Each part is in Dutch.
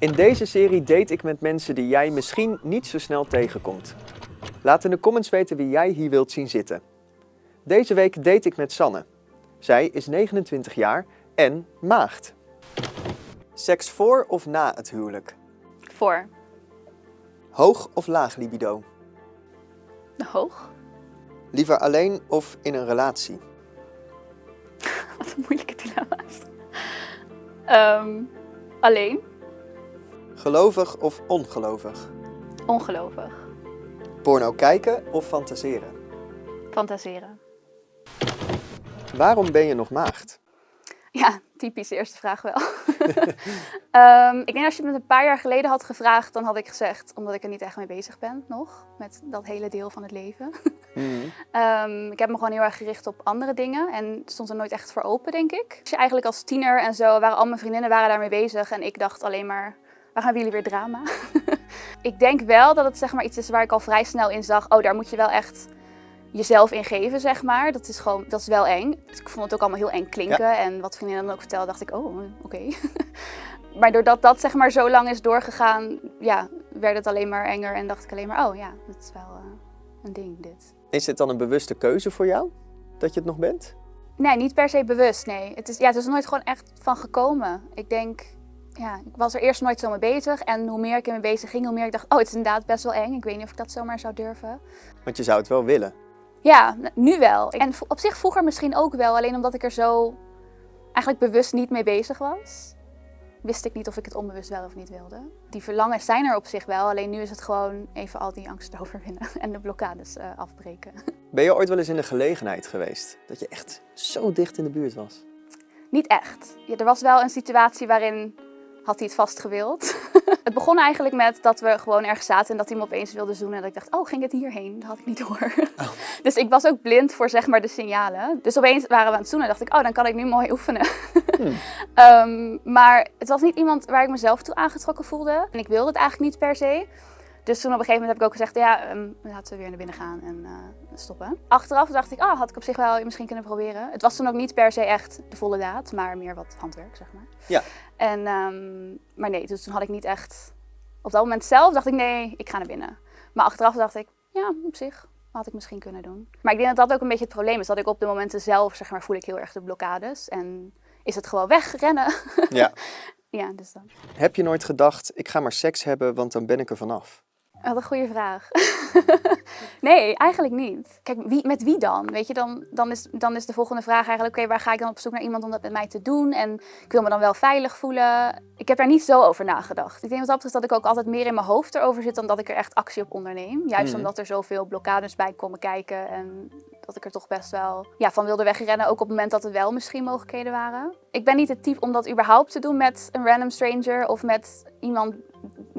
In deze serie date ik met mensen die jij misschien niet zo snel tegenkomt. Laat in de comments weten wie jij hier wilt zien zitten. Deze week date ik met Sanne. Zij is 29 jaar en maagd. Seks voor of na het huwelijk? Voor. Hoog of laag libido? Hoog. Liever alleen of in een relatie? Wat een moeilijke dilemma's. Ehm, alleen. Gelovig of ongelovig? Ongelovig. Porno kijken of fantaseren? Fantaseren. Waarom ben je nog maagd? Ja, typisch eerste vraag wel. Ehm, ik denk als je het me een paar jaar geleden had gevraagd, dan had ik gezegd, omdat ik er niet echt mee bezig ben nog, met dat hele deel van het leven. Mhm. Ehm, ik heb me gewoon heel erg gericht op andere dingen en stond er nooit echt voor open, denk ik. Als je eigenlijk als tiener en zo, waren al mijn vriendinnen waren daarmee bezig en ik dacht alleen maar, waar gaan jullie weer drama? ik denk wel dat het zeg maar iets is waar ik al vrij snel in zag, oh daar moet je wel echt jezelf in geven, zeg maar. Dat is gewoon, dat is wel eng. Dus ik vond het ook allemaal heel eng klinken en wat vriendinnen dan ook vertelden, dacht ik, oh, oké. maar doordat dat zeg maar zo lang is doorgegaan, ja, werd het alleen maar enger en dacht ik alleen maar, oh ja, dat is wel eh, een ding dit. Is dit dan een bewuste keuze voor jou? Dat je het nog bent? Nee, niet per se bewust, nee. Het is, ja, het is nooit gewoon echt van gekomen. Ik denk, ja, ik was er eerst nooit zo mee bezig. En hoe meer ik ermee bezig ging, hoe meer ik dacht, oh, het is inderdaad best wel eng. Ik weet niet of ik dat zomaar zou durven. Want je zou het wel willen. Ja, nu wel. En op zich vroeger misschien ook wel, alleen omdat ik er zo eigenlijk bewust niet mee bezig was. Wist ik niet of ik het onbewust wel of niet wilde. Die verlangens zijn er op zich wel, alleen nu is het gewoon even al die angsten overwinnen en de blokkades eh, afbreken. Ben je ooit wel eens in de gelegenheid geweest dat je echt zo dicht in de buurt was? Niet echt. Ja, er was wel een situatie waarin had hij het vast gewild. het begon eigenlijk met dat we gewoon ergens zaten en dat hij me opeens wilde zoenen. En dat ik dacht, oh, ging het hierheen? Dat had ik niet door. dus ik was ook blind voor zeg maar de signalen. Dus opeens waren we aan het zoenen en dacht ik, oh, dan kan ik nu mooi oefenen. Ehm, maar het was niet iemand waar ik mezelf toe aangetrokken voelde. En ik wilde het eigenlijk niet per se. Dus toen op een gegeven moment heb ik ook gezegd, ja, ehm, laten we weer naar binnen gaan en eh, stoppen. Achteraf dacht ik, ah, had ik op zich wel misschien kunnen proberen. Het was toen ook niet per se echt de volle daad, maar meer wat handwerk, zeg maar. Ja. En, ehm, maar nee, dus toen had ik niet echt... Op dat moment zelf dacht ik, nee, ik ga naar binnen. Maar achteraf dacht ik, ja, op zich had ik misschien kunnen doen. Maar ik denk dat dat ook een beetje het probleem is. Dat ik op de momenten zelf, zeg maar, voel ik heel erg de blokkades. En is het gewoon wegrennen. Ja. ja, dus dan. Heb je nooit gedacht, ik ga maar seks hebben, want dan ben ik er vanaf? Wat een goede vraag. nee, eigenlijk niet. Kijk, wie, met wie dan? Weet je, dan, dan, is, dan is de volgende vraag eigenlijk... oké, waar ga ik dan op zoek naar iemand om dat met mij te doen? En ik wil me dan wel veilig voelen. Ik heb daar niet zo over nagedacht. Ik denk wat dat betreft dat ik ook altijd meer in mijn hoofd erover zit... dan dat ik er echt actie op onderneem. Juist Mhm. omdat er zoveel blokkades bij komen kijken... en dat ik er toch best wel ja, van wilde wegrennen. Ook op het moment dat er wel misschien mogelijkheden waren. Ik ben niet het type om dat überhaupt te doen met een random stranger... of met iemand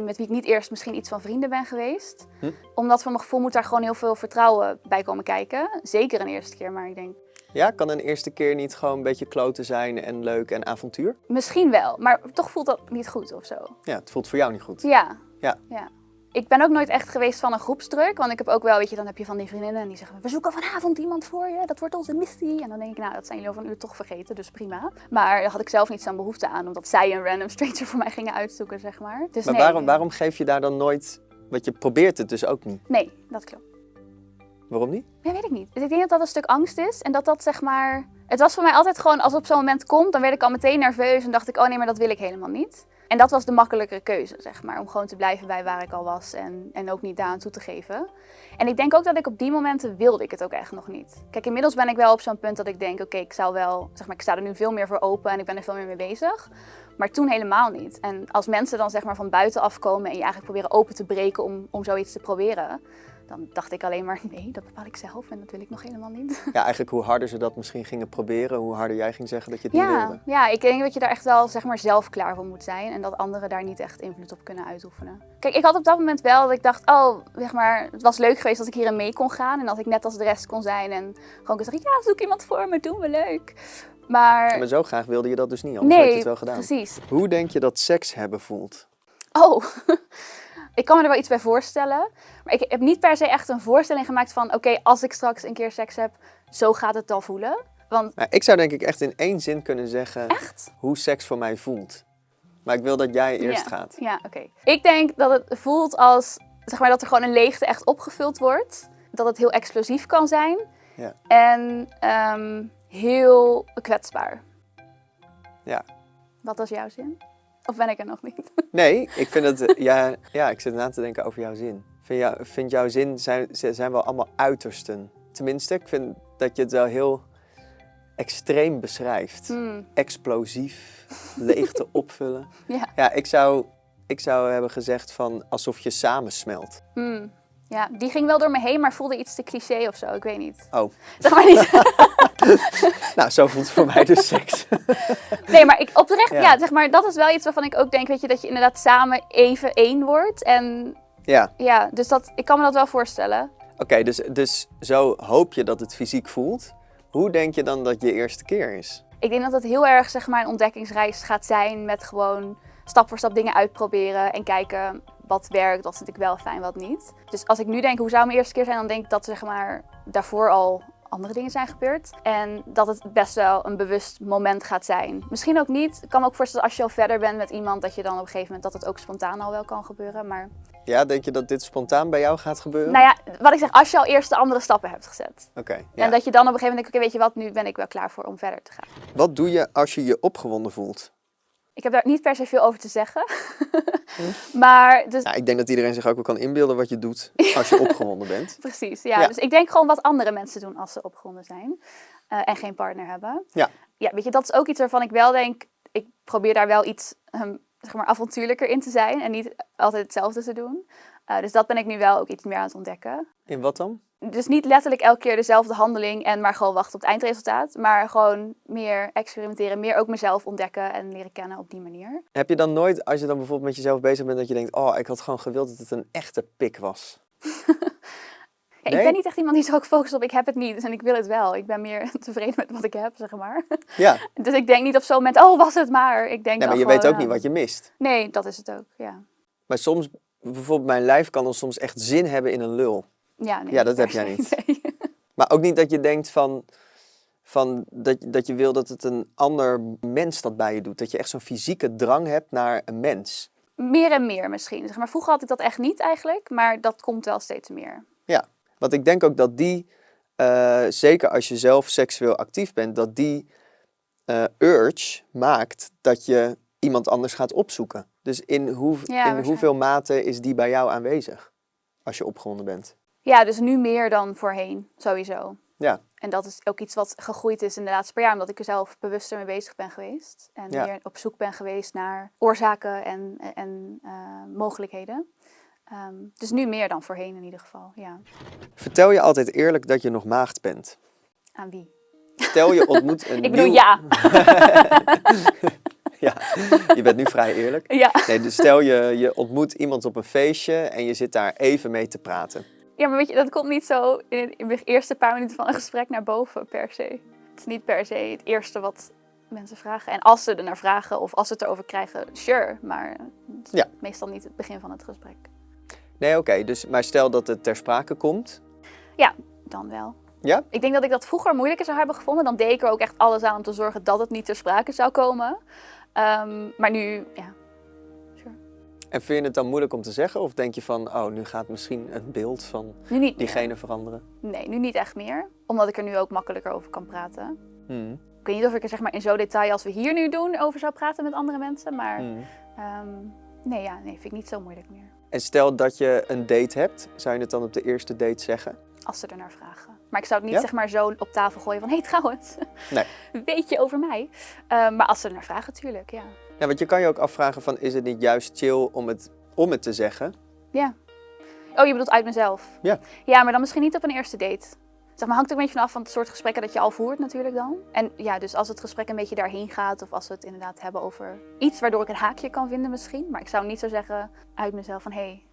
met wie ik niet eerst misschien iets van vrienden ben geweest. Hm. Omdat voor mijn gevoel moet daar gewoon heel veel vertrouwen bij komen kijken. Zeker een eerste keer, maar ik denk Ja, kan een eerste keer niet gewoon een beetje kloten zijn en leuk en avontuur? misschien wel. Maar toch voelt dat niet goed of zo. Ja, het voelt voor jou niet goed. Ja. Ja. ja. Ik ben ook nooit echt geweest van een groepsdruk. Want ik heb ook wel, weet je, dan heb je van die vriendinnen en die zeggen... We zoeken vanavond iemand voor je, dat wordt onze missie. En dan denk ik, nou, dat zijn jullie over een uur toch vergeten, dus prima. Maar daar had ik zelf niet zo'n behoefte aan, omdat zij een random stranger voor mij gingen uitzoeken, zeg maar. Dus Maar nee, waarom, waarom geef je daar dan nooit... Want je probeert het dus ook niet. Nee, dat klopt. Waarom niet? Ja, weet ik niet. Dus ik denk dat dat een stuk angst is. En dat dat zeg maar... Het was voor mij altijd gewoon, als het op zo'n moment komt, dan werd ik al meteen nerveus. En dacht ik, oh nee, maar dat wil ik helemaal niet. En dat was de makkelijkere keuze, zeg maar. Om gewoon te blijven bij waar ik al was en, en ook niet daaraan toe te geven. En ik denk ook dat ik op die momenten wilde ik het ook echt nog niet. Kijk, inmiddels ben ik wel op zo'n punt dat ik denk, oké, ik zou wel... Zeg maar, ik sta er nu veel meer voor open en ik ben er veel meer mee bezig. Maar toen helemaal niet. En als mensen dan zeg maar van buiten afkomen en je eigenlijk proberen open te breken om, om zoiets te proberen... Dan dacht ik alleen maar, nee, dat bepaal ik zelf en dat wil ik nog helemaal niet. Ja, eigenlijk hoe harder ze dat misschien gingen proberen, hoe harder jij ging zeggen dat je het niet wilde. ja, ik denk dat je daar echt wel zeg maar, zelf klaar voor moet zijn. En dat anderen daar niet echt invloed op kunnen uitoefenen. Kijk, ik had op dat moment wel dat ik dacht, oh, zeg maar, het was leuk geweest dat ik hierin mee kon gaan. En dat ik net als de rest kon zijn en gewoon kon zeggen, ja, zoek iemand voor me, doen we leuk. Maar, Maar zo graag wilde je dat dus niet, anders had je nee, het wel gedaan. precies. Hoe denk je dat seks hebben voelt? Oh, ik kan me er wel iets bij voorstellen. Maar ik heb niet per se echt een voorstelling gemaakt van, oké, als ik straks een keer seks heb, zo gaat het dan voelen. Want Nou, ik zou denk ik echt in één zin kunnen zeggen echt? hoe seks voor mij voelt. Maar ik wil dat jij eerst Ja. gaat. Ja, oké. Ik denk dat het voelt als, zeg maar, dat er gewoon een leegte echt opgevuld wordt. Dat het heel explosief kan zijn. Ja. En ehm, heel kwetsbaar. Ja. Wat was jouw zin? Of ben ik er nog niet? Nee, ik vind het, eh, ja, ja, ik zit na te denken over jouw zin. Vind, jou, vind jouw zin, zijn, zijn wel allemaal uitersten. Tenminste, ik vind dat je het wel heel extreem beschrijft. Hmm, Explosief, leegte opvullen. Ja. Ja, ik zou, ik zou hebben gezegd van alsof je samensmelt. hmm. Ja, die ging wel door me heen, maar voelde iets te cliché of zo. Ik weet niet. Oh, Zeg maar niet. nou zo voelt het voor mij dus seks. Nee, maar ik oprecht, Ja. ja. zeg maar, dat is wel iets waarvan ik ook denk, weet je, dat je inderdaad samen even één wordt. En Ja, ja, dus dat, ik kan me dat wel voorstellen. oké, dus, dus zo hoop je dat het fysiek voelt. Hoe denk je dan dat je eerste keer is? Ik denk dat het heel erg zeg maar, een ontdekkingsreis gaat zijn met gewoon stap voor stap dingen uitproberen en kijken wat werkt, wat vind ik wel fijn, wat niet. Dus als ik nu denk, hoe zou mijn eerste keer zijn, dan denk ik dat zeg maar, daarvoor al andere dingen zijn gebeurd. En dat het best wel een bewust moment gaat zijn. Misschien ook niet. Ik kan me ook voorstellen als je al verder bent met iemand, dat je dan op een gegeven moment dat het ook spontaan al wel kan gebeuren. Maar Ja, denk je dat dit spontaan bij jou gaat gebeuren? nou ja, wat ik zeg, als je al eerst de andere stappen hebt gezet. Oké, ja. En dat je dan op een gegeven moment denkt, oké, weet je wat, nu ben ik wel klaar voor om verder te gaan. Wat doe je als je je opgewonden voelt? Ik heb daar niet per se veel over te zeggen. maar dus Nou, ik denk dat iedereen zich ook wel kan inbeelden wat je doet als je opgewonden bent. precies, ja. Ja. Dus ik denk gewoon wat andere mensen doen als ze opgewonden zijn eh, en geen partner hebben. Ja. Ja, weet je, dat is ook iets waarvan ik wel denk, ik probeer daar wel iets ehm, zeg maar avontuurlijker in te zijn en niet altijd hetzelfde te doen. Eh, dus dat ben ik nu wel ook iets meer aan het ontdekken. In wat dan? Dus niet letterlijk elke keer dezelfde handeling en maar gewoon wachten op het eindresultaat. Maar gewoon meer experimenteren, meer ook mezelf ontdekken en leren kennen op die manier. Heb je dan nooit, als je dan bijvoorbeeld met jezelf bezig bent, dat je denkt, oh, ik had gewoon gewild dat het een echte pik was? Ja, Nee? Ik ben niet echt iemand die zo ook focust op ik heb het niet en ik wil het wel. Ik ben meer tevreden met wat ik heb, zeg maar. Ja, Dus ik denk niet op zo'n moment, oh was het maar. Ik denk nee, maar je gewoon, weet ook ja. niet wat je mist. Nee, dat is het ook, ja. Maar soms, bijvoorbeeld mijn lijf kan dan soms echt zin hebben in een lul. Ja, nee, Ja, dat heb jij niet. nee. Maar ook niet dat je denkt van, van dat, dat je wil dat het een ander mens dat bij je doet. Dat je echt zo'n fysieke drang hebt naar een mens. Meer en meer misschien. Zeg maar, vroeger had ik dat echt niet eigenlijk, maar dat komt wel steeds meer. Ja, want ik denk ook dat die, eh, zeker als je zelf seksueel actief bent, dat die eh, urge maakt dat je iemand anders gaat opzoeken. Dus in, hoe, in hoeveel mate is die bij jou aanwezig als je opgewonden bent? Ja, dus nu meer dan voorheen, sowieso. Ja, En dat is ook iets wat gegroeid is in de laatste paar jaar, omdat ik er zelf bewuster mee bezig ben geweest. En Ja. meer op zoek ben geweest naar oorzaken en, en eh, mogelijkheden. Ehm, dus nu meer dan voorheen in ieder geval, ja. vertel je altijd eerlijk dat je nog maagd bent. Aan wie? Stel je ontmoet een Ik bedoel, ja. ja. Je bent nu vrij eerlijk. ja. Nee, dus stel je, je ontmoet iemand op een feestje en je zit daar even mee te praten. Ja, maar weet je, dat komt niet zo in, de eerste paar minuten van een gesprek naar boven per se. Het is niet per se het eerste wat mensen vragen. En als ze er naar vragen of als ze het erover krijgen, sure. Maar het is Ja. meestal niet het begin van het gesprek. Nee, oké, dus, maar stel dat het ter sprake komt. Dan wel. Ja? Ik denk dat ik dat vroeger moeilijker zou hebben gevonden. Dan deed ik er ook echt alles aan om te zorgen dat het niet ter sprake zou komen. Ehm, maar nu, ja. Sure. En vind je het dan moeilijk om te zeggen? Of denk je van, oh, nu gaat misschien het beeld van meer. diegene veranderen? Nee, nu niet echt meer. Omdat ik er nu ook makkelijker over kan praten. Hmm. Ik weet niet of ik er zeg maar, in zo'n detail als we hier nu doen over zou praten met andere mensen. Maar Hmm. ehm, nee, ja, nee, vind ik niet zo moeilijk meer. En stel dat je een date hebt, zou je het dan op de eerste date zeggen? Als ze er naar vragen. Maar ik zou het niet Ja? zeg maar zo op tafel gooien van... Hé, hey, trouwens, Nee. weet je over mij? Ehm, maar als ze er naar vragen, tuurlijk, ja. Ja, want je kan je ook afvragen van, is het niet juist chill om het, om het te zeggen? Ja. Oh, je bedoelt uit mezelf? Ja. Ja, maar dan misschien niet op een eerste date. Zeg maar, hangt ook een beetje vanaf van het soort gesprekken dat je al voert natuurlijk dan. En ja, dus als het gesprek een beetje daarheen gaat... of als we het inderdaad hebben over iets waardoor ik een haakje kan vinden misschien. Maar ik zou niet zo zeggen uit mezelf van... Hé, hey,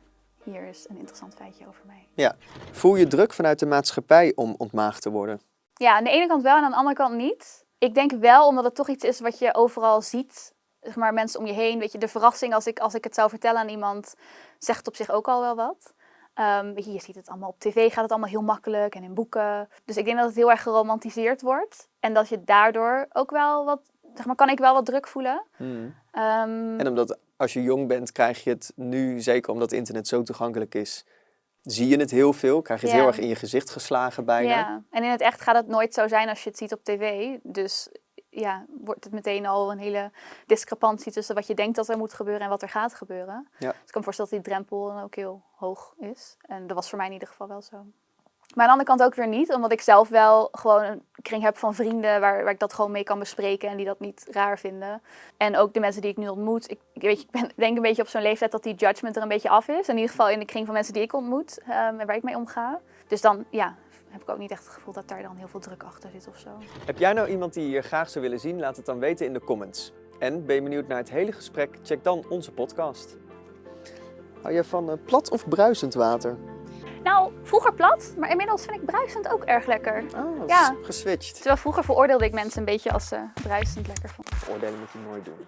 hier is een interessant feitje over mij. Voel je druk vanuit de maatschappij om ontmaagd te worden? Ja, aan de ene kant wel en aan de andere kant niet. Ik denk wel, omdat het toch iets is wat je overal ziet. Zeg maar mensen om je heen. Weet je, de verrassing als ik, als ik het zou vertellen aan iemand, zegt op zich ook al wel wat. Ehm, weet je, je ziet het allemaal op tv, gaat het allemaal heel makkelijk en in boeken. Dus ik denk dat het heel erg geromantiseerd wordt. En dat je daardoor ook wel wat, zeg maar, kan ik wel wat druk voelen. Hmm. Ehm, En omdat als je jong bent, krijg je het nu, zeker omdat internet zo toegankelijk is, zie je het heel veel. Krijg je het Ja. heel erg in je gezicht geslagen bijna. Ja, en in het echt gaat het nooit zo zijn als je het ziet op tv. Dus ja, wordt het meteen al een hele discrepantie tussen wat je denkt dat er moet gebeuren en wat er gaat gebeuren. Ja. Dus ik kan me voorstellen dat die drempel dan ook heel hoog is. En dat was voor mij in ieder geval wel zo. Maar aan de andere kant ook weer niet, omdat ik zelf wel gewoon een kring heb van vrienden waar, waar ik dat gewoon mee kan bespreken en die dat niet raar vinden. En ook de mensen die ik nu ontmoet. Ik, ik, weet, je, ik ben, denk een beetje op zo'n leeftijd dat die judgment er een beetje af is. In ieder geval in de kring van mensen die ik ontmoet ehm, en waar ik mee omga. Dus dan ja, heb ik ook niet echt het gevoel dat daar dan heel veel druk achter zit of zo. Heb jij nou iemand die je hier graag zou willen zien? Laat het dan weten in de comments. En ben je benieuwd naar het hele gesprek? Check dan onze podcast. Hou je van eh, plat of bruisend water? Nou, vroeger plat, maar inmiddels vind ik bruisend ook erg lekker. Oh, dat Ja. is geswitcht. Terwijl vroeger veroordeelde ik mensen een beetje als ze bruisend lekker vonden. Oordelen moet je nooit doen.